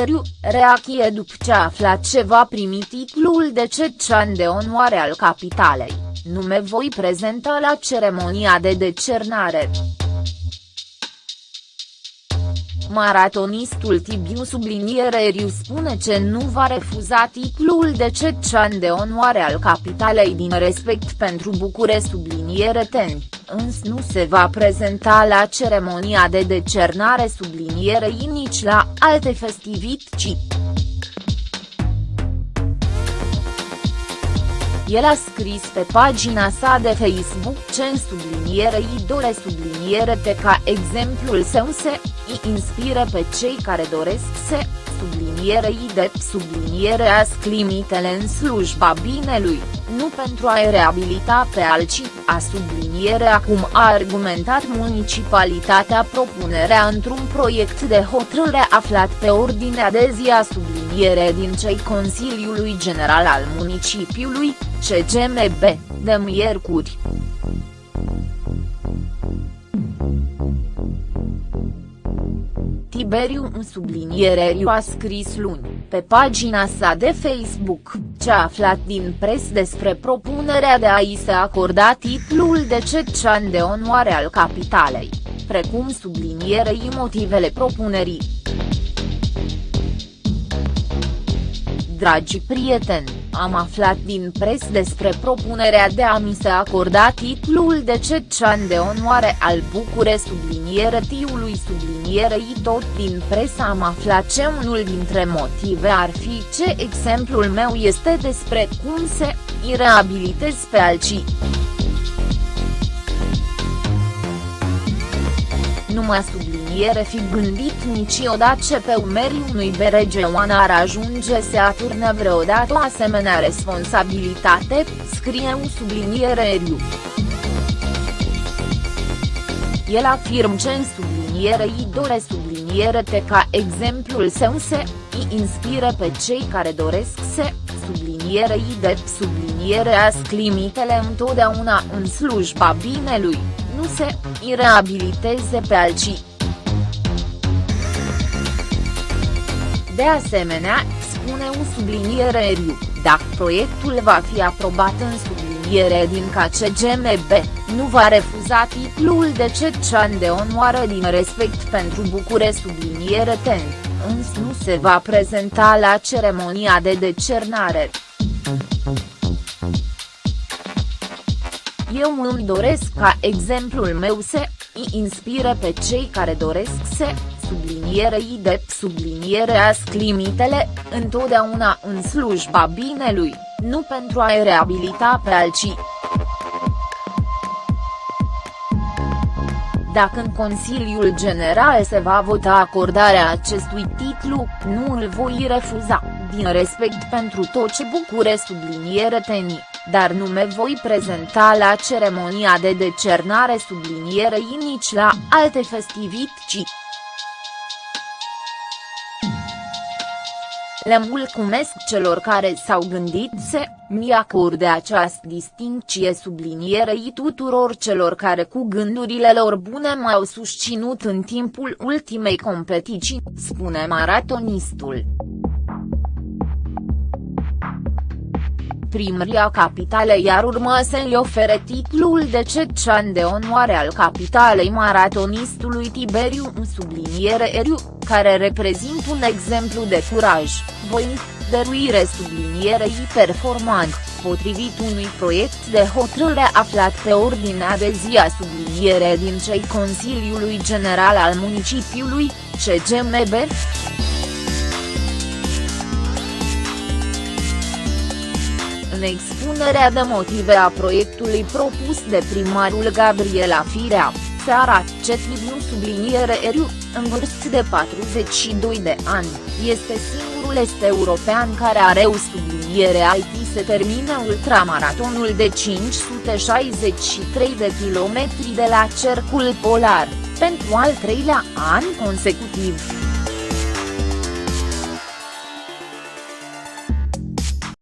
Eriu, reachie după ce a aflat ce va primi titlul de cetățean de onoare al capitalei, nu me voi prezenta la ceremonia de decernare. Maratonistul Tibiu subliniere Eriu spune ce nu va refuza titlul de cetățean de onoare al capitalei din respect pentru Bucure subliniere ten, însă nu se va prezenta la ceremonia de decernare sublinierei nici la alte festivități. El a scris pe pagina sa de Facebook ce în subliniere idole subliniere te ca exemplul său se îi inspiră pe cei care doresc să sublinierei de subliniere a limitele în slujba binelui, nu pentru a-i reabilita pe alții, a subliniere acum a argumentat municipalitatea propunerea într-un proiect de hotărâre aflat pe ordinea de zi a subliniere din cei Consiliului General al Municipiului, CGMB, de miercuri. Tiberiu în subliniere a scris luni, pe pagina sa de Facebook, ce a aflat din pres despre propunerea de a-i se acorda titlul de cetățean de onoare al capitalei, precum sublinierei motivele propunerii. Dragi prieteni, am aflat din pres despre propunerea de a mi se acorda titlul de cetățean de onoare al Bucure subliniere tiului sublinierei tot din presă am aflat ce unul dintre motive ar fi ce exemplul meu este despre cum se îi reabilitez pe alții. Nu mă subliniere fi gândit niciodată ce pe umerii unui beregeoan ar ajunge să aturnă vreodată o asemenea responsabilitate, scrie un subliniere Eriu. El afirm ce în subliniere îi dore subliniere te ca exemplul său se îi inspiră pe cei care doresc să subliniere de subliniere a limitele întotdeauna în slujba binelui nu se îi reabiliteze pe alții. De asemenea, spune un subliniere Eriu, dacă proiectul va fi aprobat în subliniere din KCGMB, nu va refuza titlul de cetățean de onoare din respect pentru Bucure subliniere ten, însă nu se va prezenta la ceremonia de decernare. Eu îmi doresc ca exemplul meu să îi inspire pe cei care doresc să sublinierei de subliniere a limitele, întotdeauna în slujba binelui, nu pentru a-i reabilita pe alții. Dacă în Consiliul General se va vota acordarea acestui titlu, nu îl voi refuza, din respect pentru tot ce bucure subliniere tenii dar nu me voi prezenta la ceremonia de decernare sublinierei nici la alte festivități. Le mulțumesc celor care s-au gândit să mi acorde această distincție sublinierei tuturor celor care cu gândurile lor bune m-au susținut în timpul ultimei competiții, spune maratonistul. Primăria capitalei ar urma să-i ofere titlul de cetățean de onoare al capitalei maratonistului Tiberiu în subliniere Eriu, care reprezintă un exemplu de curaj, voință, dăruire sublinierei performant, potrivit unui proiect de hotărâre aflat pe ordinea de zi a subliniere din cei Consiliului General al Municipiului, CGMB. Expunerea de motive a proiectului propus de primarul Gabriela Firea, se arată ce Tibiu subliniere Eriu, în vârstă de 42 de ani, este singurul este european care are o subliniere IT se termină ultramaratonul de 563 de kilometri de la Cercul Polar, pentru al treilea an consecutiv.